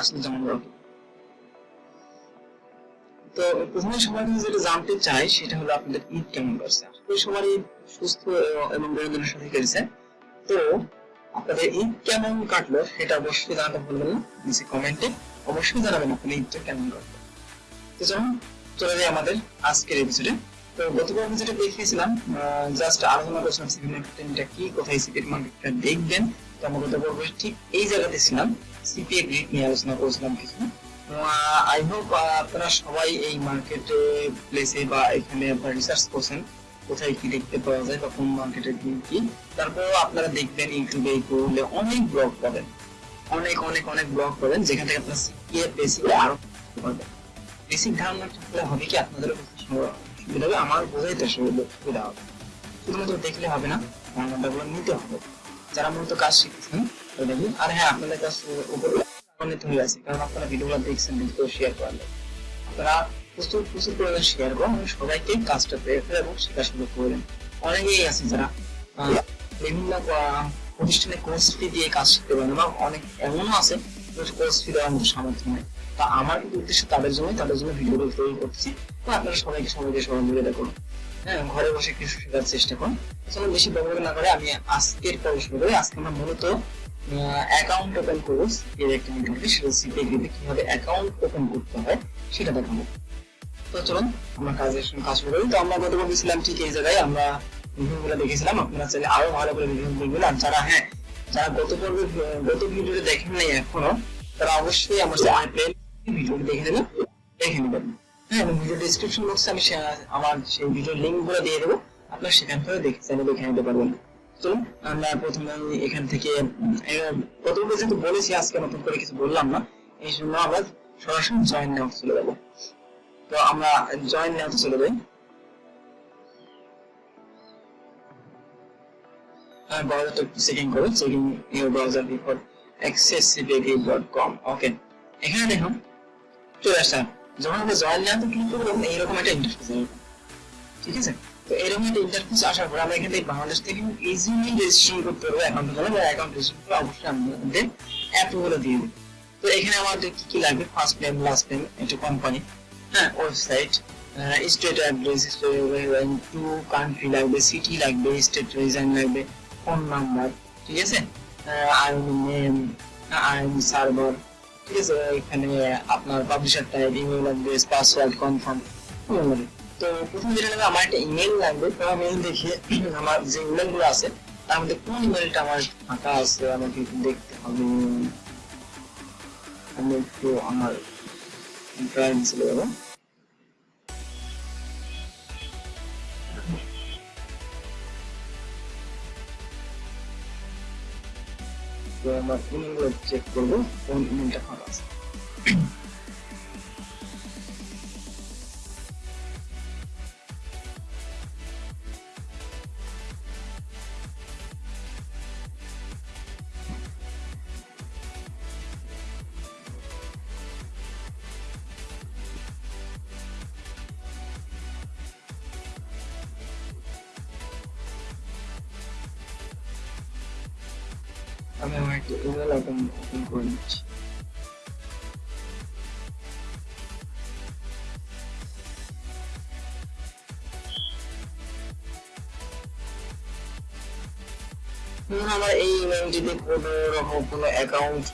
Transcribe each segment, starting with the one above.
আসলে জানতে চাই, সেটা হলো আপনাদের ঈদ কেমন আশা সবারই সুস্থ এবং বিনোদনের সাথে কেটেছে। তো আপনাদের ঈদ কেমন কাটলো, সেটা অবশ্যই জানাতে ভুলবেন না, নিচে কমেন্টে অবশ্যই জানাবেন আপনাদের ঈদটা কেমন কাটলো। তো চলুন, চলে যাই আমাদের আজকের এপিসোডে তো গতবার আমি যেটা দেখিয়েছিলাম জাস্ট আলোচনা করছিলাম সিপি মার্কেটিংটা কি, কোথায় সিপি মার্কেটটা দেখবেন, তো আমরা গত পর্বে ঠিক এই জায়গাতে ছিলাম সিপিএ গ্রিড নিয়ে আলোচনা করেছিলাম কিছু আই হোপ আপনারা সবাই এই মার্কেটে প্লেসে বা এখানে আপনারা রিসার্চ করছেন, কোথায় কি দেখতে পাওয়া যায় বা কোন মার্কেটের কি কি। তারপর আপনারা দেখবেন ইউটিউবে করলে অনেক ব্লগ পাবেন। অনেক অনেক অনেক ব্লগ পাবেন, যেখান থেকে আপনারা সিপিএ বেসিক আরও বেসিক ধারণা হবে কি আপনাদেরও হবে আমার বোঝাইতে সুবিধা হবে। শুধুমাত্র দেখলে হবে না ধারণাটাগুলো নিতে হবে। যারা মূলত কাজ শিখছেন দেখুন আর হ্যাঁ আপনাদের কাছ উপরে অনেক হয়ে আছে, কারণ আপনারা ভিডিওগুলো দেখছেন ভিডিও শেয়ার করলে আপনারা প্রচুর প্রচুর পরিমাণে শেয়ার করুন এবং সবাইকে কাজটা পেয়ে ফেলে এবং শেখা শুরু করবেন অনেকেই আছে যারা বিভিন্ন প্রতিষ্ঠানে কোর্স ফি দিয়ে কাজ শিখতে পারেন বা অনেক এমনও আছে কোর্স ফি দেওয়ার মতো সামর্থ্য নেই। তা আমার কিন্তু উদ্দেশ্য তাদের জন্য তাদের জন্য ভিডিওটা তৈরি করছি। তো আপনারা সবাইকে সবাইকে সহযোগিতা করুন হ্যাঁ ঘরে বসে কিছু শেখার চেষ্টা করুন। আসলে বেশি ব্যবহার না করে আমি আজকের পর্ব শুরু করি। আজকে আমরা মূলত অ্যাকাউন্ট ওপেন এর সেটা গিয়ে কীভাবে অ্যাকাউন্ট ওপেন করতে হয়, সেটা দেখাবো। তো চলুন, আমরা কাজের কাজ শুরু করি। তো আমরা গেছিলাম ঠিক এই জায়গায়, আমরা রিভিউগুলো দেখেছিলাম। আপনারা চাইলে আরও ভালো করে রিভিউ দেখবেন আর যারা হ্যাঁ যারা গত পর্বে, গত ভিডিওটা দেখেন নাই এখনও, তারা অবশ্যই আমার ভিডিওটি দেখে নেবেন দেখে নেবেন হ্যাঁ এবং ভিডিও ডিসক্রিপশন বক্সে আমি আমার সেই ভিডিও লিঙ্কগুলো দিয়ে দেবো। আপনারা সেখান থেকে দেখে চাইলে দেখে নিতে পারবেন। চলুন, আমরা প্রথমে এখান থেকে প্রথমে যেহেতু বলেছি, আজকে নতুন করে কিছু বললাম না, এই জন্য আমরা সরাসরি জয়েন নেওয়া চলে যাব। তো আমরা জয়েন নেওয়াতে চলে যাই। বিফোর accessibility.com ওকে এখানে দেখুন চলে আসছে যখন আমরা জয়েন নেওয়াতে ক্লিক করব এইরকম একটা ইন্টারফেস ঠিক আছে? তো এরকম একটা ইন্টারফেস আসার পর আমরা এখান থেকে বাংলাদেশ থেকে ইজিলি রেজিস্ট্রেশন করতে পারব অ্যাকাউন্ট জন্য বা অ্যাকাউন্ট রেজিস্ট্রেশন করে অবশ্যই আমাদের অ্যাপগুলো দিয়ে দিই তো এখানে আমাদের কি কি লাগবে? ফার্স্ট নেম লাস্ট নেম একটা কোম্পানি হ্যাঁ website state address two country লাগবে সিটি লাগবে স্টেট রিজন লাগবে ফোন নাম্বার ঠিক আছে? আইন নেম আইন সার্ভার এখানে আপনার publisher type email address password confirm তো প্রথম যেটা লাগবে, আমার একটা ইমেল লাগবে। তো আমি দেখি আমার যে ইমেলগুলো আছে, তার মধ্যে কোন ইমেলটা আমার ফাঁকা আছে, আমাকে দেখতে হবে। আমি একটু আমার ড্রাইভ চলে যাব। আমরা ইমেলগুলো চেক করব কোন ইমেলটা ফাঁকা আছে আমি আমার একটা ইমেল অ্যাকাউন্ট ওপেন করে নিচ্ছি। আমার এই ইমেলটিতে কোনো রকম কোনো অ্যাকাউন্ট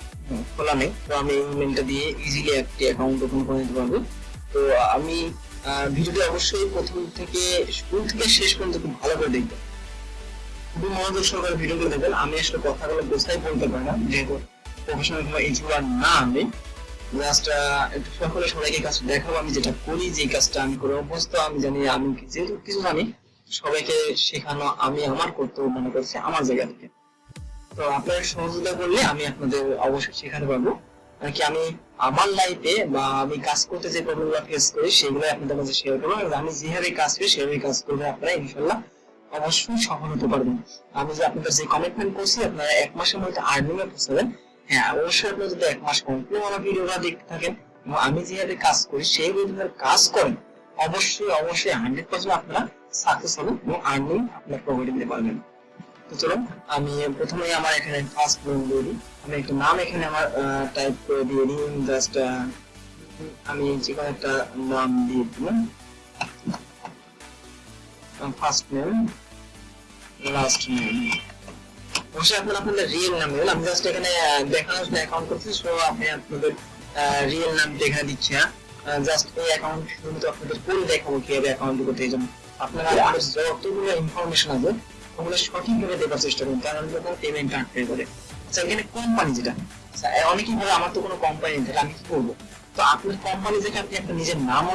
খোলা নেই, তো আমি এই ইমেলটা দিয়ে ইজিলি একটি অ্যাকাউন্ট ওপেন করে নিতে পারব। তো আমি ভিডিওটি অবশ্যই প্রথম থেকে, শুরু থেকে শেষ পর্যন্ত খুব ভালো করে দেখব মনোযোগ সহকারে ভিডিওগুলো দেখবেন। আমি আসলে কথাগুলো বুঝতেই বলতে পারি না, যেহেতু প্রফেশনাল কিংবা ইউটিউবার না আমি। জাস্ট একটু সকলে সবাইকে কাজটা দেখাবো। আমি যেটা করি যে কাজটা আমি করে, অভ্যস্ত, আমি জানি আমি যেহেতু কিছু জানি, সবাইকে শেখানো আমি আমার কর্তব্য মনে করছি আমার জায়গা থেকে। তো আপনারা সহযোগিতা করলে আমি আপনাদের অবশ্যই শেখাতে পারব। কি আমি আমার লাইফে বা আমি কাজ করতে যে প্রবলেমগুলো ফেস করি সেগুলো আপনাদের কাছে শেয়ার করব। আমি যেভাবে কাজ করি সেভাবে কাজ করবে আপনারা ইনশাল্লাহ অবশ্যই সফল হতে পারবেন। আমি যে আপনাদের যে কমিটমেন্ট করছি, আপনারা এক মাসের মধ্যে আর্নিং এ পৌঁছাবেন হ্যাঁ অবশ্যই আপনারা যদি এক মাস কন্টিনিউ আমার ভিডিওটা দেখতে থাকেন, এবং আমি যেভাবে কাজ করি, সেই ভিডিওর কাজ করেন, অবশ্যই অবশ্যই হান্ড্রেড পার্সেন্ট আপনারা সাকসেস হবে এবং আর্নিং আপনার প্রফিট দিতে পারবেন। তো চলো আমি প্রথমে আমার এখানে ফার্স্ট নেম দিয়ে দিই। আমি একটা নাম এখানে আমার টাইপ করে দিয়ে দিই জাস্ট আমি যে কোনো একটা নাম দিয়ে দিলাম। ফার্স্ট নেম লাস্ট নেম অবশ্যই আপনারা আপনাদের রিয়েল নাম দেবেন আমি জাস্ট এখানে দেখানোর জন্য অ্যাকাউন্ট করছি সো আপনি আপনাদের রিয়েল নামটা এখানে দিচ্ছি না জাস্ট এই অ্যাকাউন্ট শুধু আপনাদের করে দেখাবো কীভাবে অ্যাকাউন্ট করতে এই জন্য আপনারা আপনাদের যতগুলো ইনফরমেশন আছে ওগুলো সঠিকভাবে দেওয়ার চেষ্টা করুন কারণ যখন পেমেন্ট আটকে করে আচ্ছা এখানে কোম্পানি যেটা অনেকেই ভাবে আমার তো কোনো কোম্পানি নেই তাহলে আমি কি করব? তো কোম্পানি থেকে আপনি একটা নিজের নামও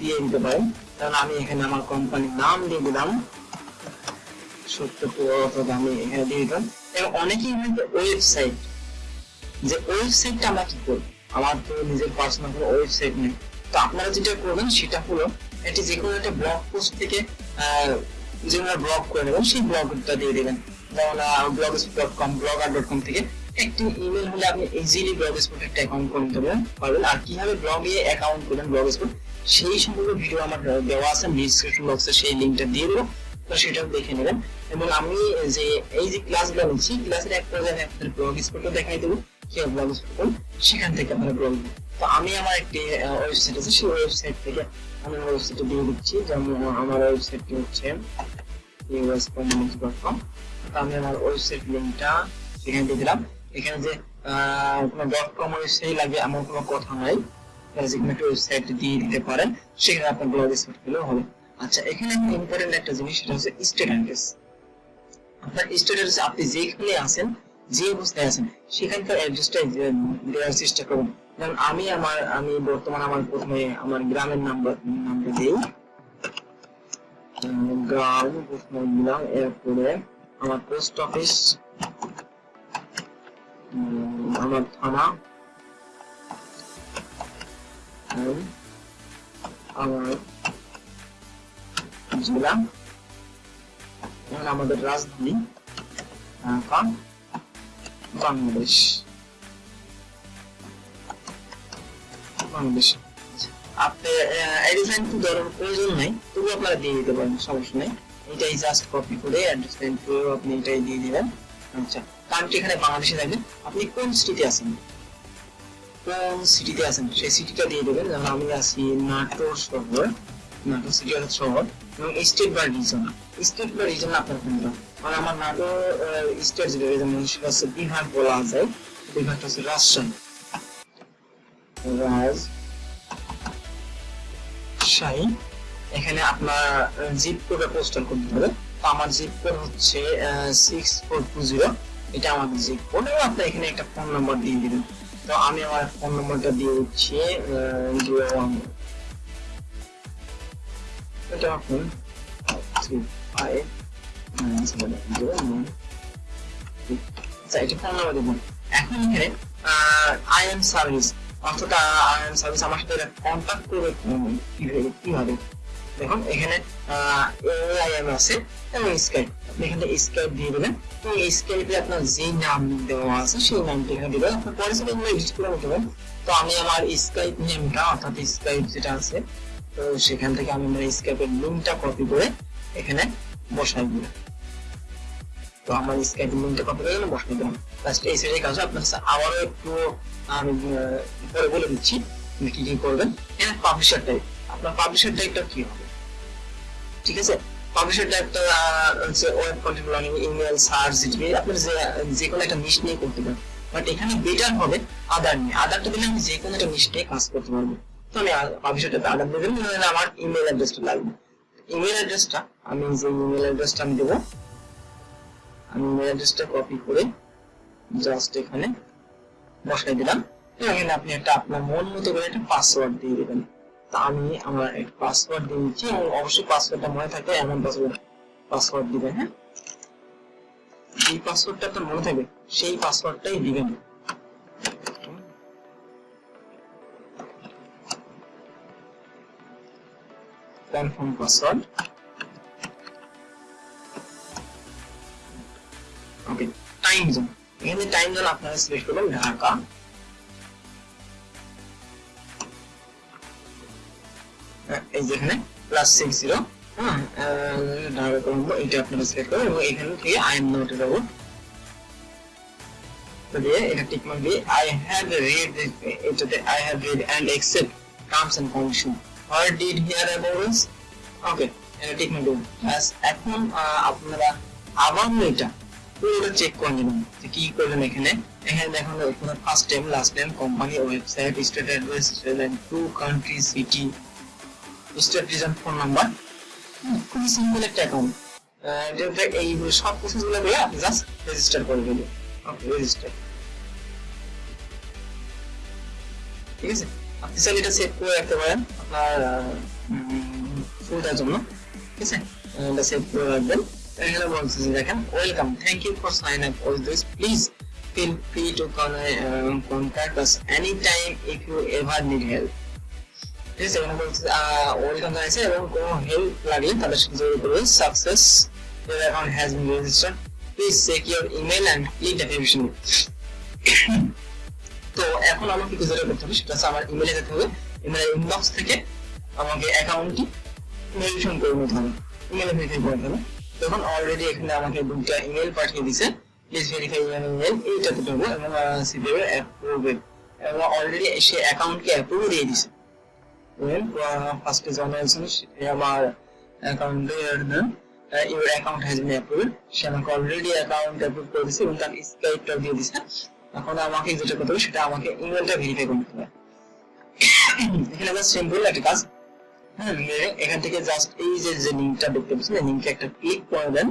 দিয়ে দিতে পারেন। কারণ আমি এখানে আমার কোম্পানির নাম দিয়ে দিলাম। সত্য ওয়েবসাইট যে আমরা কি করব? আমার তো নিজের পার্সোনাল কোনো ওয়েবসাইট নেই। তো আপনারা যেটা করবেন, সেটা হলো এটি যে একটা ব্লগ পোস্ট থেকে যে ব্লগ করে নেবেন, সেই ব্লগটা দিয়ে দেবেন। যেমন blog dot com blogger dot com থেকে। একটি ইমেল হলে আপনি ইজিলি ব্লগ স্পট একটা অ্যাকাউন্ট করে নিতে পারবেন। আর কীভাবে ব্লগে অ্যাকাউন্ট করবেন ব্লগ স্পট সেই সম্পর্কে ভিডিও আমার দেওয়া আছে ডিসক্রিপশন বক্সে সেই লিঙ্কটা দিয়ে দেবো। তো সেটাও দেখে নেবেন। এবং আমি যে এই যে ক্লাসগুলো নিচ্ছি ক্লাসের এক পর্যায়ে আপনাদের ব্লগ স্পটও দেখাই দেবো কি ব্লগ স্পট সেখান থেকে আপনারা ব্লগ তো আমি আমার একটি ওয়েবসাইট আছে, সেই ওয়েবসাইট থেকে আমি আমার ওয়েবসাইটে দিয়ে দিচ্ছি। যেমন আমার ওয়েবসাইটটি হচ্ছে uscommunity.com তো আমি আমার ওয়েবসাইট লিঙ্কটা সেখানে দিয়ে দিলাম। এখানে যে কোনো ডট কম ওয়েবসাইট লাগে এমন কোনো কথা নাই। আপনারা যে কোনো একটা ওয়েবসাইট দিয়ে দিতে পারেন, সেখানে আপনার ব্লগ স্পট পেলেও হবে। আচ্ছা এখানে ইম্পর্টেন্ট একটা জিনিস, সেটা হচ্ছে অ্যাড্রেস আপনার অ্যাড্রেস আপনি যেখানে আছেন, যে অবস্থায় আছেন, সেখানকার অ্যাড্রেসটা দেওয়ার চেষ্টা করুন। যেমন আমি আমার, আমি বর্তমান আমার প্রথমে আমার গ্রামের নাম্বার নামটা দিই। গ্রাম, প্রথমে দিলাম, এরপরে আমার পোস্ট অফিস উম, আমার জেলা এবং আমাদের রাজধানী বাংলাদেশ। বাংলাদেশ। আপনি ধরার প্রয়োজন নেই তবু আপনারা দিয়ে দিতে পারেন সমস্যা নেই। এটাই জাস্ট কপি করে অ্যাড্রেস করে আপনি এটাই দিয়ে দিবেন। আচ্ছা। কান্ট্রি এখানে বাংলাদেশে থাকবে আপনি কোন সিটিতে আছেন? কোন সিটিতে আছেন? সেই সিটিটা দিয়ে দেবেন। যেমন আমি আছি নাটোর শহর। নাটোর সিটি হচ্ছে শহর। এবং স্টেট বা রিজন স্টেট বা রিজন আপনার কোনটা মানে আমার নাটোর স্টেট যেটা যেমন সেটা হচ্ছে বিভাগ বলা যায়। বিভাগটা হচ্ছে রাজশাহী। রাজশাহী। এখানে আপনার জিপ কোডে পোস্টাল করতে হবে। আমার জিপ কোড হচ্ছে সিক্স ফোর টু জিরো এটা আমাদের জিপ কোড এবং আপনি এখানে একটা ফোন নাম্বার দিয়ে দিবেন। তো আমি আমার ফোন নাম্বারটা দিয়ে দিচ্ছি জিরো ওয়ান এটা নাইন আচ্ছা এটা ফোন দেবেন। এখন এখানে আই এম সার্ভিস অর্থাৎ আই এম সার্ভিস আমার সাথে কন্ট্যাক্ট করবে কীভাবে? দেখুন, এখানে এআইএম তো আমি আমার স্কাইপ নেমটা কপি করে এখানে বসাই দিলাম। আবারও একটু বলে দিচ্ছি কি করবেন। এখানে পাবলিশার টাইপ আপনার পাবলিশার টাইপটা কি হবে? ঠিক আছে? পাবলিশার টাইপটা হচ্ছে web content blogging email search GTP আপনি যে যে কোনো একটা নিশ নিয়ে করতে পারেন। বাট এখানে বেটার হবে আদার নিয়ে। আদারটা দিলে আমি যে কোনো একটা নিশ নিয়ে কাজ করতে পারব। তো আমি পাবলিশার টাইপে আদার দেবেন নাহলে আমার ইমেল অ্যাড্রেসটা লাগবে। ইমেল অ্যাড্রেসটা আমি যে ইমেল অ্যাড্রেসটা আমি দেবো, আমি ইমেল অ্যাড্রেসটা কপি করে জাস্ট এখানে বসাই দিলাম। এখানে আপনি একটা আপনার মন মতো করে একটা পাসওয়ার্ড দিয়ে দিবেন। তা আমি আমার পাসওয়ার্ড দিয়ে দিচ্ছি। এবং অবশ্যই পাসওয়ার্ডটা মনে থাকে এমন পাসওয়ার্ড পাসওয়ার্ড দিবেন হ্যাঁ? যে পাসওয়ার্ডটা আপনার মনে থাকবে, সেই পাসওয়ার্ডটাই দিবেন confirm password okay time zone এখানে টাইম জোন আপনারা সিলেক্ট করবেন, ঢাকা। প্লাস সিক্স জিরো করবেন এখান আপনারা আবার এটা পুরোটা চেক কি করলেন এখানে। এখানে দেখুন first time last time company website state address two country city state region phone number. খুবই সিম্পল একটা অ্যাকাউন্ট যেটা এই সব প্রসেসগুলো দিয়ে আপনি জাস্ট রেজিস্টার করে ওকে রেজিস্টার ঠিক আছে? আপনি চাইলে এটা সেভ করে রাখতে পারেন আপনার ফুলটার জন্য। ঠিক আছে? এটা সেভ করে রাখবেন। এখানে বলছে যে দেখেন। Welcome thank you for sign up all this please feel free to con- uh, contact us anytime if you ever need help welcome এবং কোনো হেল্প সাথে যোগাযোগ সাকসেস তো এখন আমাকে কি যেটা করতে হবে সেটা হচ্ছে আমার ইমেলে যেতে হবে। ইমেলের ইনবক্স থেকে আমাকে অ্যাকাউন্টটি ভেরিফিকেশন করে নিতে হবে। ইমেলে ভেরিফাই করতে হবে তখন অলরেডি এখানে আমাকে দুইটা ইমেল পাঠিয়ে দিছে প্লিজ ভেরিফাই ইউর ইমেল এইটাতে ঢুকবো এবং এবং অলরেডি সে অ্যাকাউন্টকে অ্যাপ্রুভ দিয়ে দিছে ফার্স্টে জানিয়েছেন আমার অ্যাকাউন্টে your account has been approve সে আমাকে অলরেডি অ্যাকাউন্ট অ্যাপ্রুভ করে দিছে এবং তার স্কাইপটা দিয়ে দিছে এখন আমাকে যেটা করতে হবে সেটা আমাকে ইমেলটা ভেরিফাই করতে হবে। এখানে আবার সিম্পল একটা কাজ। হ্যাঁ এখান থেকে জাস্ট এই যে যে লিংকটা দেখতে পাচ্ছেন, এই লিংকে একটা ক্লিক করে দেন।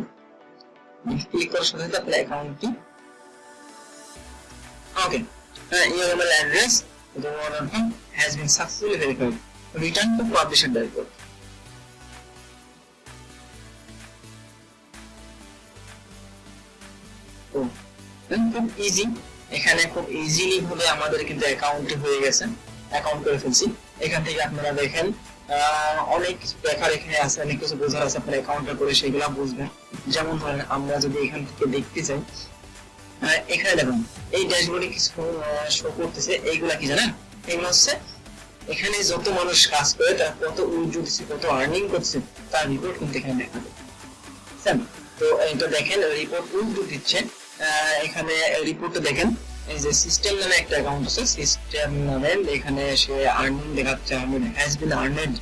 ক্লিক করার সাথে সাথে আপনার অ্যাকাউন্টটি okay your email address, the them has been successfully verified return to publisher dashboard খুব ইজি এখানে খুব ইজিলি আমাদের কিন্তু অ্যাকাউন্ট হয়ে গেছে অ্যাকাউন্ট করে ফেলছি। এখান থেকে আপনারা দেখেন অনেক দেখার এখানে আছে, অনেক কিছু বোঝার আছে, আপনার অ্যাকাউন্টটা করে সেগুলো বুঝবেন। যেমন ধরেন, আমরা যদি এখান থেকে দেখতে চাই এখানে দেখুন, এই ড্যাশবোর্ডে কিছু শো করতেছে, এইগুলা কি জানেন? এগুলো হচ্ছে এখানে যত মানুষ কাজ করে তারা কত উইজু দিচ্ছে কত আর্নিং করছে তার রিপোর্ট কিন্তু এখানে দেখা বুঝছেন? তো এটা দেখেন রিপোর্ট উইজু দিচ্ছে এখানে রিপোর্টটা দেখেন। এই যে সিস্টেম নামে একটা অ্যাকাউন্ট আছে সিস্টেম নামে এখানে সে আর্নিং দেখাচ্ছে আর্নিং হ্যাজ বিন আর্নেড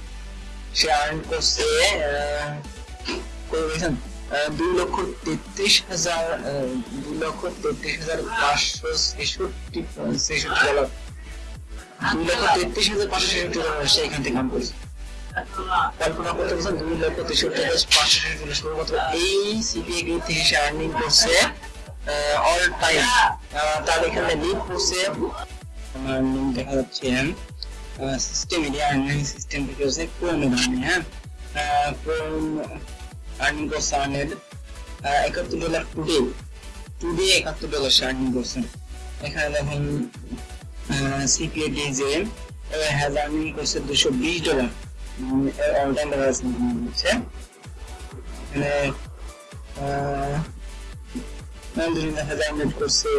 সে আর্ন করছে আহ, দুই লক্ষ তেত্রিশ হাজার দুই লক্ষ তেত্রিশ হাজার পাঁচশো ছেষট্টি ছেষট্টি ডলার দুই লক্ষ তেত্রিশ হাজার পাঁচশো লক্ষ তেষট্টি দেখা যাচ্ছে আর্নিং সিস্টেম থেকে হচ্ছে ক্রোম হ্যাঁ আর্নিং করছে আর্নেড একাত্তর ডলার টুডে টুডে একাত্তর ডলার সে আর্নিং করছে। এখানে দেখুন সিপিএ ডিজে হ্যাজ আর্নিং করছে দুশো বিশ ডলার আলহামদুলিল্লাহ হ্যাজ করছে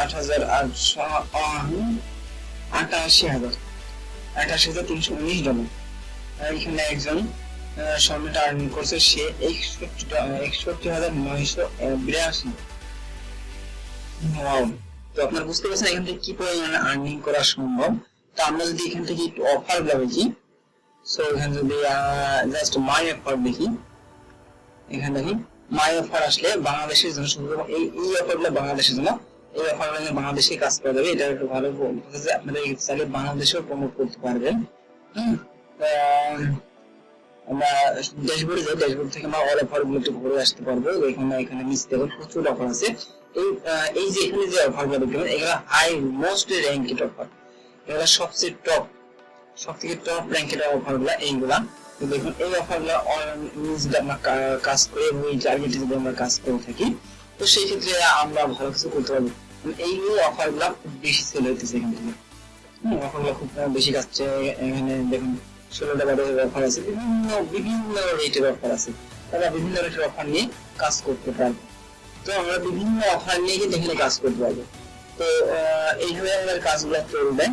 আট হাজার আটশো আটাশি হাজার। হাজার তিনশো উনিশ ডলার এখানে একজন আর্নিং করছে, সে একষট্টি হাজার নয়শো বিরাশি. তো আপনারা বুঝতে পারছেন এখান থেকে কি পরিমাণে আর্নিং করা সম্ভব? তো আমরা যদি এখান থেকে একটু অফারগুলো দেখি সো এখানে যদি জাস্ট মাই অফার দেখি, এখানে দেখি মাই অফার আসলে বাংলাদেশের জন্য শুধু এই এই অফারগুলো বাংলাদেশের জন্য, এই অফারগুলো বাংলাদেশে কাজ করা যাবে, এটা একটু ভালো আপনারা চাইলে বাংলাদেশেও প্রমোট করতে পারবেন। হুম আমরা ড্যাশবোর্ডে যাই ড্যাশবোর্ড থেকে আমরা অল অফারগুলো একটু ঘুরে আসতে পারব। এখানে এখানে নিচে দেখুন, প্রচুর অফার আছে। এই এই যে এখানে যে অফারগুলো দেখবেন এগুলো হাই মোস্ট র্যাঙ্কেড অফার এগুলো সবচেয়ে টপ সব থেকে টপ র্যাঙ্কেড অফারগুলা এইগুলা। দেখুন, এই অফারগুলা যদি আমরা কাজ করে এবং এই টার্গেটে যদি আমরা কাজ করে থাকি, তো সেই ক্ষেত্রে আমরা ভালো কিছু করতে পারব। এই অফারগুলা খুব বেশি সেল হইতেছে এখান থেকে। অফারগুলা খুব বেশি কাজছে এখানে দেখুন ষোলোটা বারোটা অফার আছে। বিভিন্ন বিভিন্ন রেটের অফার আছে। তারা বিভিন্ন রেটের অফার নিয়ে কাজ করতে পারবে। তো আমরা বিভিন্ন অফার নিয়ে কিন্তু এখানে কাজ করতে পারব। তো এইভাবে আমাদের কাজগুলো চলবে।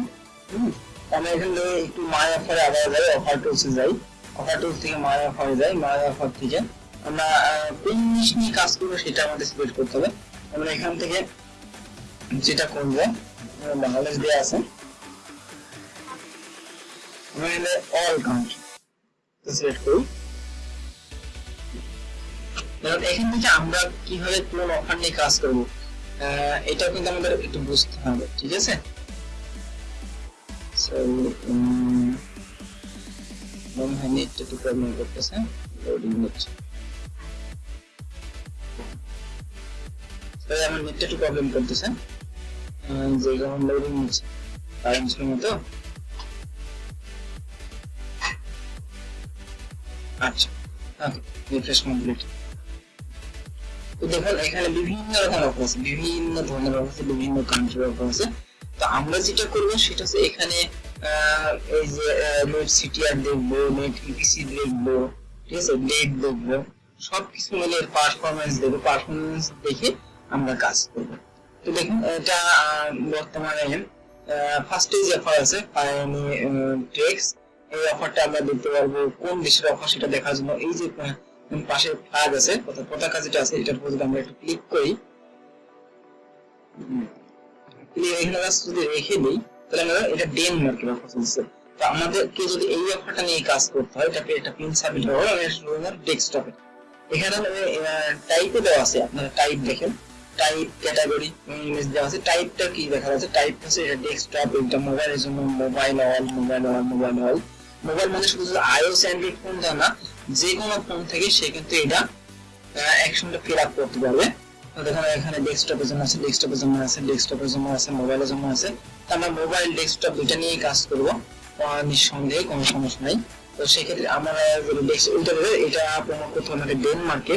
আমরা এখান থেকে একটু মাই অফারে আবার যাই অফার টুলসে যাই। অফার টুল থেকে মায়া অফারে যাই মায়া অফার থেকে আমরা কোন জিনিস নিয়ে কাজ করব সেটা আমাদের সিলেক্ট করতে হবে। আমরা এখান থেকে যেটা করব, বাংলাদেশ দেওয়া আছে। এখানে অল কান্ট্রি সিলেক্ট করি কারণ এখান থেকে আমরা কীভাবে কোন অফার নিয়ে কাজ করব এটাও কিন্তু আমাদের একটু বুঝতে হবে ঠিক আছে? হয় নেটটা একটু প্রবলেম করতেছে লোডিং হচ্ছে So, আমার নেটটা একটু প্রবলেম করতেছে যে কারণে লোডিং হচ্ছে কারেন্ট মতো আচ্ছা তো আমরা যেটা করব, সেটা হচ্ছে এখানে দেখব নেট ইপিসি দেখব, ঠিক আছে ডেট দেখব, সবকিছু মিলে পারফরমেন্স দেখব পারফরমেন্স দেখে আমরা কাজ করব। তো দেখুন, এটা বর্তমানে ফার্স্টে যে অফার আছে ট্রেক্স এই অফারটা আমরা দেখতে পারব। কোন দেশের অফার সেটা দেখার জন্য এই যে পাশে ফ্ল্যাগ আছে, অর্থাৎ পতাকা যেটা আছে, এটার উপর যদি আমরা একটু ক্লিক করি এখানে দেওয়া আছে, আপনারা টাইপ দেখেন। টাইপ দেওয়া আছে। কি টাইপ হচ্ছে এটা এটা জন্য mobile all mobile all mobile all mobile মানে শুধু আইওএস অ্যান্ড্রয়েড ফোন দেয় না যে কোনো ফোন থেকে সে কিন্তু এটা অ্যাকশনটা ফিল আপ করতে পারবে। দেখুন এখানে ডেস্কটপের জন্য আছে ডেস্কটপের জন্য আছে ডেস্কটপের জন্য আছে মোবাইলের জন্য আছে। তো আমরা মোবাইল ডেস্কটপ দুইটা নিয়েই কাজ করব। নিঃসন্দেহে কোনো সমস্যা নাই। তো সেক্ষেত্রে আমরা দেবে, এটা প্রমোট করতে হবে আমাদের ডেনমার্কে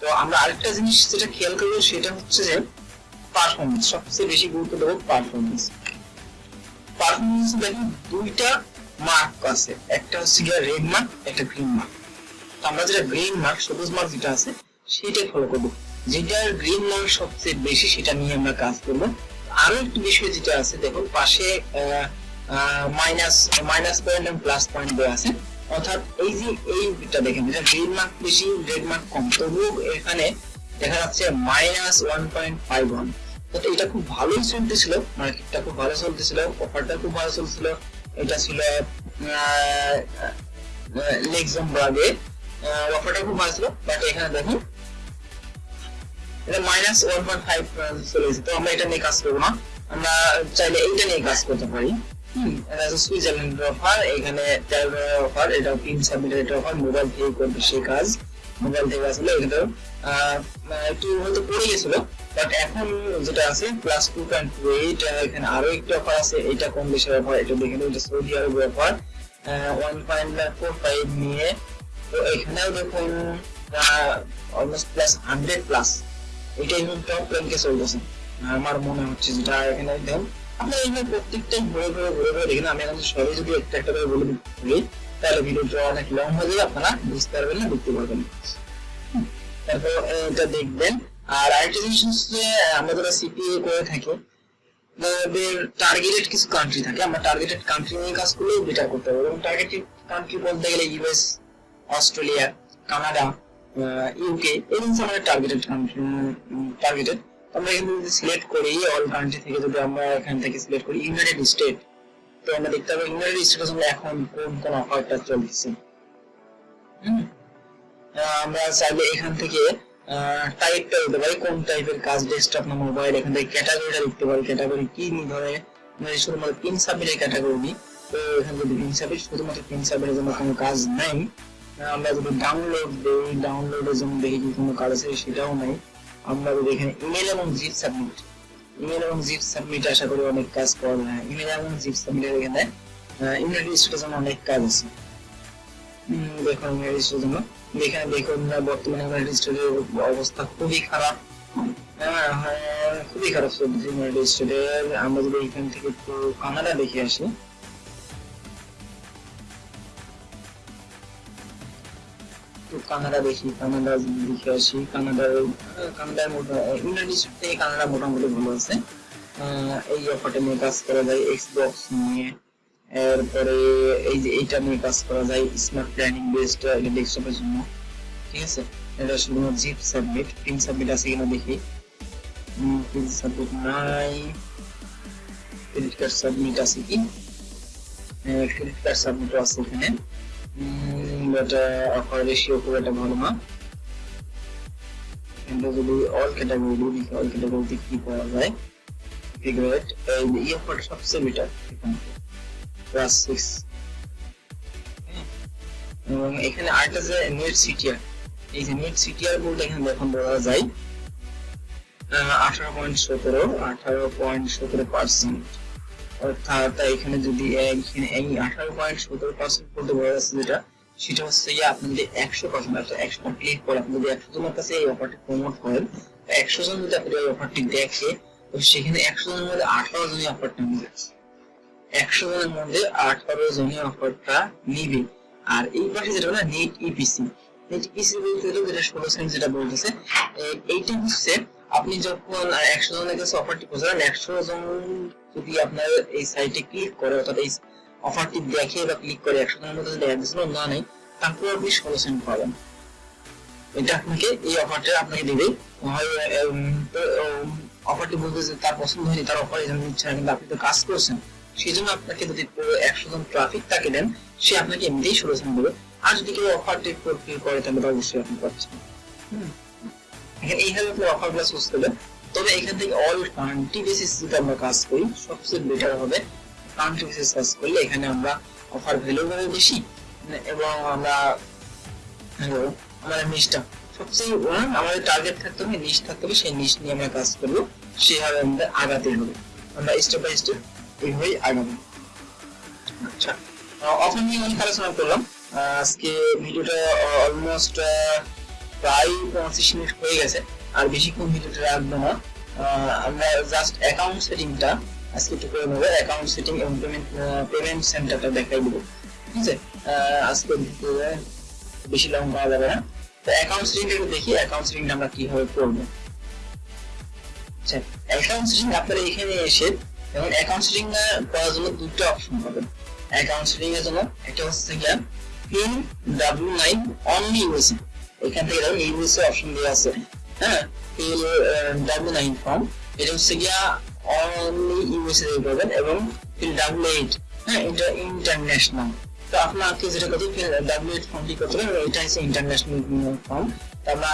তো আমরা আরেকটা জিনিস যেটা খেয়াল করব সেটা হচ্ছে যে পারফরমেন্স সবচেয়ে বেশি গুরুত্ব দেবো পারফরমেন্স পারফরমেন্স দেখুন দুইটা মার্ক আছে। একটা হচ্ছে গিয়ে রেড মার্ক একটা গ্রিন মার্ক তো আমরা যেটা গ্রিন মার্ক সবুজ মার্ক যেটা আছে, সেটাই ফলো করব। যেটার গ্রিন মার্ক সবচেয়ে বেশি, সেটা নিয়ে আমরা কাজ করব। আরও একটি বিষয় যেটা আছে, দেখুন, পাশে মাইনাস মাইনাস পয়েন্ট এবং প্লাস পয়েন্ট দেওয়া আছে। অর্থাৎ এই যে এইটা দেখেন যেটা গ্রিন মার্ক বেশি রেড মার্ক কম। তবুও এখানে দেখা যাচ্ছে minus one point five one এটা খুব ভালোই চলতেছিল মার্কেটটা খুব ভালো চলতেছিল অফারটা খুব ভালো চলছিল এটা ছিল লেক্সামবার্গে অফারটা খুব ভালো ছিল, বাট এখানে দেখুন, এটা মাইনাস ওয়ান পয়েন্ট ফাইভ চলে গেছে তো আমরা এটা নিয়ে কাজ করব না। আমরা চাইলে এইটা নিয়ে কাজ করতে পারি। অফার এখানে অফার এটা অফার মোবাইল থেকে করবে কাজ। মোবাইল থেকে আসলে এটা একটু হয়তো পড়ে গেছিল বাট এখন যেটা আছে plus two point two eight এখানে আরও একটি অফার আছে এটা কোন দেশের অফার এটা দেখে নিন, এটা সৌদি আরবের offer one point four five নিয়ে। তো এখানেও দেখুন অলমোস্ট প্লাস হান্ড্রেড প্লাস এটা এখন টপ র্যাঙ্কে চলতেছে। আমার মনে হচ্ছে যেটা এখানে দেখুন আপনার এখানে প্রত্যেকটাই ঘুরে ঘুরে ঘুরে ঘুরে দেখেন আমি এখন সবাই যদি একটা একটা করে বলে দিই তাহলে ভিডিওটা অনেক লং হয়ে যাবে আপনারা বুঝতে পারবেন না দেখতে পারবেন তারপর এটা দেখবেন আর আরেকটা জিনিস হচ্ছে আমরা যারা সিপিএ করে থাকি আমাদের টার্গেটেড কিছু কান্ট্রি থাকে। আমরা টার্গেটেড কান্ট্রি নিয়ে কাজ করলেও বেটার করতে পারব। এবং টার্গেটেড কান্ট্রি বলতে গেলে ইউএস অস্ট্রেলিয়া কানাডা ইউকে জিনিস আমাদের টার্গেটেড কান্ট্রি টার্গেটেড আমরা এখানে যদি সিলেক্ট করি অল কান্ট্রি থেকে যদি আমরা এখান থেকে সিলেক্ট করি ইউনাইটেড স্টেট তো আমরা দেখতে পাবো ইউনাইটেড স্টেটের সঙ্গে এখন কোন কোন অফারটা চলছে। আমরা চাইলে এখান থেকে টাইপটা দিতে পারি। কোন টাইপের কাজ ডেস্কটপ না মোবাইল এখান থেকে ক্যাটাগরিটা লিখতে পারি। ক্যাটাগরি কি ধরে? মানে শুধুমাত্র পিন সাবমিটের ক্যাটাগরি নিই। তো এখানে যদি পিন সাবমিট শুধুমাত্র পিন সাবমিটের জন্য কোনো কাজ নাই। আমরা যদি ডাউনলোড দিই ডাউনলোডের জন্য দেখি কি কোনো কাজ আছে, সেটাও নাই। আমরা যদি এখানে ইমেল এবং জিপ সাবমিট ইমেল এবং জিপ সাবমিট আশা করি অনেক কাজ করা যায়। ইমেল এবং জিপ সাবমিটের এখানে ইমেল রেজিস্ট্রের জন্য অনেক কাজ আছে। দেখুন ইমেল রেজিস্ট্রের জন্য। এখানে দেখুন বর্তমানে ইমেল রেজিস্ট্রের অবস্থা খুবই খারাপ। হ্যাঁ, হ্যাঁ, খুবই খারাপ চলতেছে ইমেল রেজিস্ট্রের আমরা যদি এখান থেকে একটু কানাডা দেখে আসি। কানাডা দেখি কানাডা দেখে আসি। কানাডার কানাডার ইউনাইটেড থেকে কানাডা মোটামুটি ভালো আছে। এই অফারটা নিয়ে কাজ করা যায় এক্সবক্স নিয়ে। এরপরে এই যে এইটা নিয়ে কাজ করা যায় স্মার্ট প্ল্যানিং বেসড এটা ডেস্কটপের জন্য। ঠিক আছে? এটা শুধুমাত্র জিপ সাবমিট পিন সাবমিট আছে কিনা দেখি। পিন সাবমিট নাই। ক্রেডিট কার্ড সাবমিট আছে কি? ক্রেডিট কার্ড সাবমিট আছে এখানে। এটা অফার রেশিও খুব একটা ভালো না। এটা যদি অল ক্যাটাগরি দেখি অল ক্যাটাগরিতে কি পাওয়া যায়? ফিগারেট এই অফারটা সবচেয়ে বেটার এখানে। প্লাস সিক্স এবং এখানে আরেকটা যে নেট সিটিআর এই যে নেট সিটিআর বলতে এখানে এখন বলা যায় আঠারো পয়েন্ট সতেরো, আঠারো পয়েন্ট সতেরো পার্সেন্ট অর্থাৎ এখানে যদি এখানে এই আঠারো পয়েন্ট সতেরো পার্সেন্ট বলতে বলা যাচ্ছে যেটা, সেটা হচ্ছে যে আপনি যদি একশো পার্সেন্ট অর্থাৎ একশো ক্লিক করে আপনি যদি একশো জনের কাছে এই অফারটি প্রমোট করেন একশো জন যদি আপনি অফারটি দেখে, তো সেখানে একশো জনের মধ্যে আঠারো জনই অফারটা নিবে। একশো জনের মধ্যে আঠারো জনই অফারটা নিবে? আর এই পাশে যেটা না নেট ইপিসি নেট ইপিসি বলতে গেলে যেটা ষোলো সেন্ট যেটা বলতেছে এইটা হচ্ছে আপনি যখন একশো জনের কাছে অফারটি পৌঁছালেন একশো জন যদি আপনার এই সাইটে ক্লিক করে, অর্থাৎ এই অফারটি দেখে বা ক্লিক করে একশো জনের মধ্যে যদি একজন না নেই, তারপর আপনি ষোলো সেন্ট পাবেন। এটা আপনাকে এই অফারটা আপনাকে দেবে। অফারটি বলতে তার পছন্দ হয়নি, তার অফার কিন্তু আপনি তো কাজ করছেন। সেই জন্য আপনাকে যদি একশো জন ট্রাফিক তাকে দেন সে আপনাকে এমনিতেই ষোলো সেন্ট দেবে। আর যদি কেউ অফার অফারটি ফুলফিল করে তাহলে অবশ্যই আপনি পাচ্ছেন। এখানে এইভাবে আপনি অফারগুলো চুজ করবেন তবে এখান থেকে অল কান্ট্রি বেসিস যদি আমরা কাজ করি সবচেয়ে বেটার হবে কান্ট্রি বেসিস কাজ করলে এখানে আমরা অফার ভ্যালু হবে বেশি এবং আমরা আমাদের নিচটা সবচেয়ে আমাদের টার্গেট থাকতে হবে নিচ থাকতে হবে সেই নিচ নিয়ে আমরা কাজ করব। সেভাবে আমাদের আগাতে হবে। আমরা স্টেপ বাই স্টেপ এইভাবেই আচ্ছা। ভিডিওটা রাখব অ্যাকাউন্ট সেটিং এবং পেমেন্ট ঠিক আছে? আজকে বেশি লং করা যাবে না। তো অ্যাকাউন্ট সেটিংটা একটু দেখি অ্যাকাউন্ট সেটিংটা আমরা কীভাবে করব। আচ্ছা অ্যাকাউন্ট সেটিং আপনারা এখানে এসে এবং অ্যাকাউন্ট সেটিং করার জন্য দুটো অপশন পাবেন অ্যাকাউন্ট সেটিং এর জন্য একটা হচ্ছে গিয়া pin W nine only USA এখান থেকে দেখুন ইউএসএ অপশন দেওয়া আছে। হ্যাঁ? পিন ডাব্লিউ নাইন ফর্ম এটা হচ্ছে গিয়া অনলি ইউএসএ দিয়ে পাবেন এবং পিন ডাব্লিউ এইট হ্যাঁ? এটা ইন্টারন্যাশনাল তো আপনাকে যেটা করতে ডাব্লিউ এইট ফর্মটি করতে হবে? এটা হচ্ছে ইন্টারন্যাশনাল ফর্ম আমরা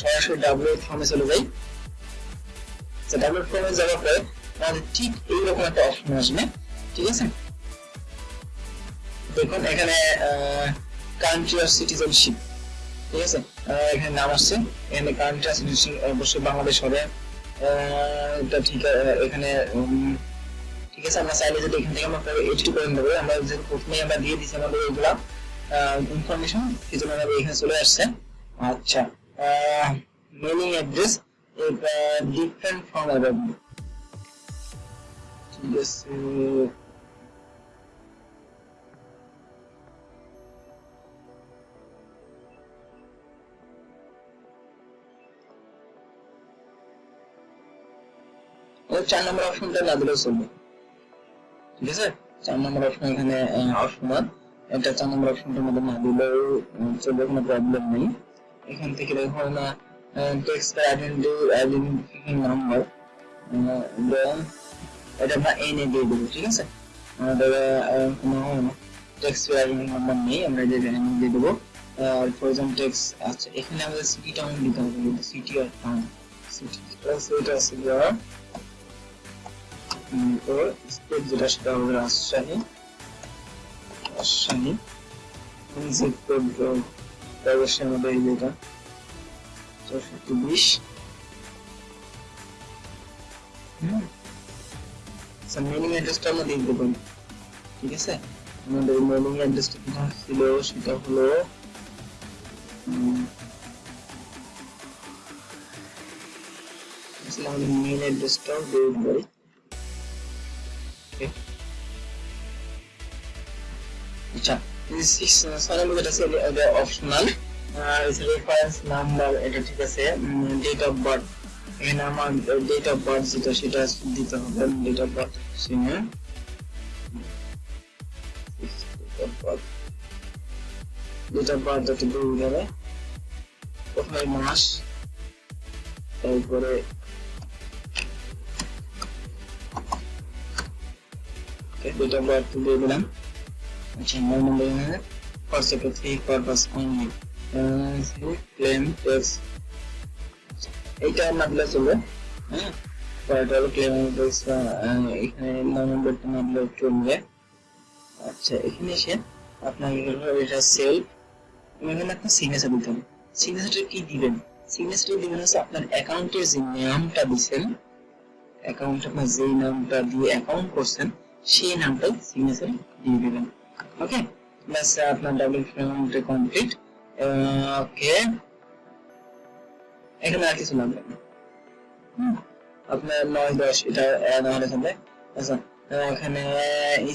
সরাসরি ডাব্লিউ এইট ফর্মে চলে যাই। ডাব্লিউ ফর্মে যাওয়ার পরে আমাদের ঠিক এইরকম একটা অপশন আসবে। ঠিক আছে? দেখুন, এখানে কান্ট্রি অফ সিটিজেনশিপ ঠিক আছে? এখানে নাম আসছে। এখানে কান্ট্রি অফ সিটিজেনশিপ অবশ্যই বাংলাদেশ হবে। এটা ঠিক এখানে ঠিক আছে? আমরা চাইলে যদি এখান থেকে আমরা এইচডি করে নেব। আমরা যেহেতু প্রথমেই আমরা দিয়ে দিচ্ছি আমাদের এইগুলা ইনফরমেশন সেই জন্য আমাদের এখানে চলে আসছে। আচ্ছা mailing address different from above চার নম্বর অপশনটা না দিলেও চলবে ঠিক আছে চার নম্বর অপশন এখানে অপশনাল এটা চার নম্বর অপশনটার মধ্যে না দিলেও চলবে কোনো প্রবলেম নেই এখান থেকে দেখুন টেক্সট আইডেন্টিফিকেশন নাম্বার এটা আমরা এনে দিয়ে দেবো, ঠিক আছে? কোনো টেক্সট আইডেন্টি নাম্বার নেই, আমরা এটা দিয়ে দেবো। ফর এক্সাম্পল টেক্সট আচ্ছা এখানে আমাদের সিটি টাউন দিতে হবে সিটি আর সিটি সেটা তো স্টেট যেটা, সেটা হবে রাজশাহী। রাজশাহী জিপ কোড এই যেটা বিশ। মেলিং অ্যাড্রেসটা আমরা দিয়ে দেবো ঠিক আছে আমাদের মেলিং অ্যাড্রেসটা কোথায় ছিল সেটা হলো আমাদের মেইল অ্যাড্রেসটাও দিয়ে দিতে পারি আচ্ছা ছয় নম্বর যেটা ছিল এটা অপশনাল রেফারেন্স নাম্বার এটা ঠিক আছে ডেট অফ বার্থ এখানে আমার ডেট অফ বার্থ যেটা সেটা দিতে হবে ডেট অফ বার্থ সিনে তারপর দুটা পদ্ধতি দুই যাবে প্রথমে মাস তারপরে দুটা পদ্ধতি দিয়ে দিলাম আচ্ছা আমার নম্বর এখানে for secretary purpose only claim tax এইটা না দিলে চলবে হ্যাঁ পরেরটা হলো ক্লেম এখানে নম্বরটা না দিলে চলবে আচ্ছা এখানে এসে আপনার এটা সেল এখানে আপনার সিগনেচার দিতে হবে। সিগনেচারটা কি দিবেন? সিগনেচারটা দিবেন হচ্ছে আপনার অ্যাকাউন্টের যে নামটা দিছেন অ্যাকাউন্ট আপনার যে নামটা দিয়ে অ্যাকাউন্ট করছেন, সেই নামটাই সিগনেচার দিয়ে দিবেন। ওকে ব্যাস, আপনার ডাবল পেমেন্ট কমপ্লিট ওকে এখানে আর কিছু লাগবে না। হুম, আপনার নয় দশ এটা অ্যাড হলে চলবে আচ্ছা এখানে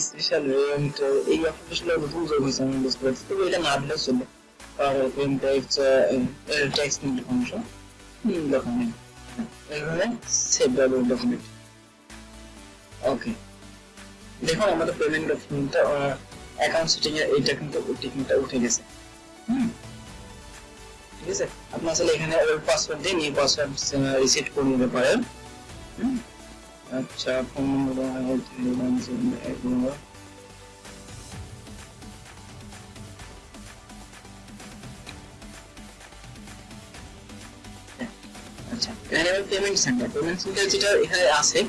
স্পেশাল রেন্ট এই অফিসগুলো নতুন যোগ হয়েছে আমি বুঝতে পারছি। তবে এটা না দিলেও চলবে। আর pen tax tax information document এখানে সেভ ডাবল ডকুমেন্ট ওকে দেখুন আমাদের পেমেন্ট ডকুমেন্টটা অ্যাকাউন্ট সেটিং এর এইটা কিন্তু টিকিংটা উঠে গেছে। হুম। ঠিক আছে? আপনি আসলে এখানে ওল্ড পাসওয়ার্ড পাসওয়ার্ড রিসেট করে নিতে পারেন। আচ্ছা phone number payment centre payment centre যেটা এখানে আছে,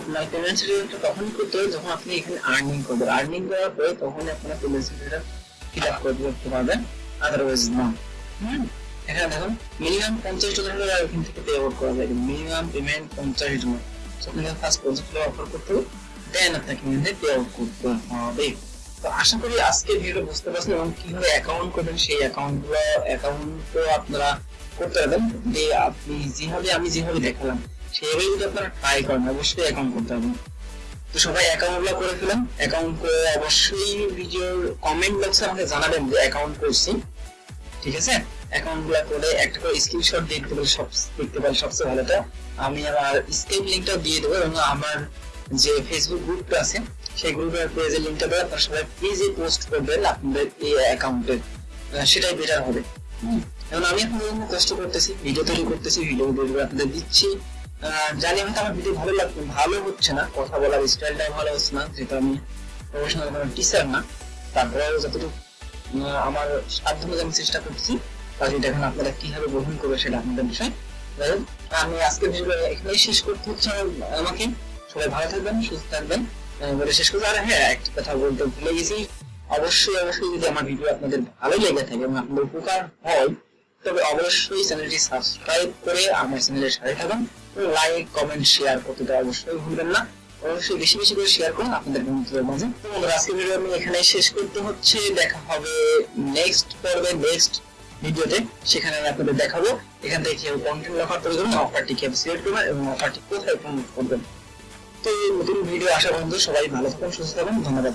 আপনার পেমেন্ট সেন্টারটা তখন করতে হবে, যখন আপনি এখানে আর্নিং করবেন। আর্নিং করার পরে তখন আপনারা পেমেন্ট সেন্টারটা ফিল আপ পারবেন আদারওয়াইজ না। হুম? এখানে দেখুন মিনিমাম পঞ্চাশ ডলার এখান থেকে পে আউট করা যায়। মিনিমাম পেমেন্ট পঞ্চাশ ডলার। আপনাকে ফার্স্ট পঞ্চাশ ডলার অফার করতে হবে দেন আপনাকে এখানে পে আউট করতে হবে। তো আশা করি আজকে ভিডিও বুঝতে পারছেন এবং কীভাবে অ্যাকাউন্ট করবেন, সেই অ্যাকাউন্টগুলো অ্যাকাউন্ট তো আপনারা করতে পারবেন। যে আপনি যেভাবে, আমি যেভাবে দেখালাম সেইভাবে যদি আপনারা ট্রাই করেন, অবশ্যই অ্যাকাউন্ট করতে হবে। তো সবাই অ্যাকাউন্টগুলো করে ফেলেন। অ্যাকাউন্ট করে অবশ্যই ভিডিওর কমেন্ট বক্সে আমাকে জানাবেন যে অ্যাকাউন্ট করছি। ঠিক আছে? অ্যাকাউন্টগুলো করে একটা করে স্ক্রিনশট দেখতে পারি সব দেখতে পারি সবচেয়ে ভালোটা আমি আমার স্কেপ লিঙ্কটা দিয়ে দেবো এবং আমার যে ফেসবুক গ্রুপটা আছে সেই গ্রুপের পেজের লিঙ্কটা দেবো আপনারা সবাই পেজে পোস্ট করবেন আপনাদের এই অ্যাকাউন্টে সেটাই বেটার হবে। এখন আমি এখন যেরকম কষ্ট করতেছি ভিডিও তৈরি করতেছি ভিডিও তৈরি আপনাদের দিচ্ছি। আহ, জানি হয়তো আমার ভিডিও ভালো লাগবে ভালো হচ্ছে না কথা বলার স্টাইলটা ভালো হচ্ছে না যেহেতু আমি প্রফেশনাল কোনো টিচার না। তারপরেও যতটুকু আমার সাধ্য আমি চেষ্টা করছি কাজে দেখুন আপনারা কীভাবে গ্রহণ করবে সেটা আপনাদের বিষয়। আমি আজকে এখানেই শেষ করতে হচ্ছে আমাকে সবাই ভালো থাকবেন, সুস্থ থাকবেন। শেষ করতে আর হ্যাঁ একটি কথা বলতে ভুলে গেছি। অবশ্যই অবশ্যই যদি আমার ভিডিও আপনাদের ভালো লেগে থাকে এবং আপনাদের উপকার হয়, তবে অবশ্যই চ্যানেলটি সাবস্ক্রাইব করে আমার চ্যানেলের সাথে থাকুন। লাইক, কমেন্ট, শেয়ার করতে তো অবশ্যই ভুলবেন না। অবশ্যই বেশি বেশি করে শেয়ার করুন আপনাদের বন্ধুদের মাঝে। তো বন্ধুরা আজকে ভিডিও আমি এখানে শেষ করতে হচ্ছে। দেখা হবে নেক্সট পর্বে নেক্সট ভিডিওতে। সেখানে আপনাদের দেখাবো। এখান থেকে কেউ কন্টেন্ট অফার তৈরি করবেন অফারটি কীভাবে সিলেক্ট করবেন এবং অফারটি কোথায় প্রমোট করবেন। তো এই নতুন ভিডিও আসা পর্যন্ত সবাই ভালো থাকুন, সুস্থ থাকুন, ধন্যবাদ।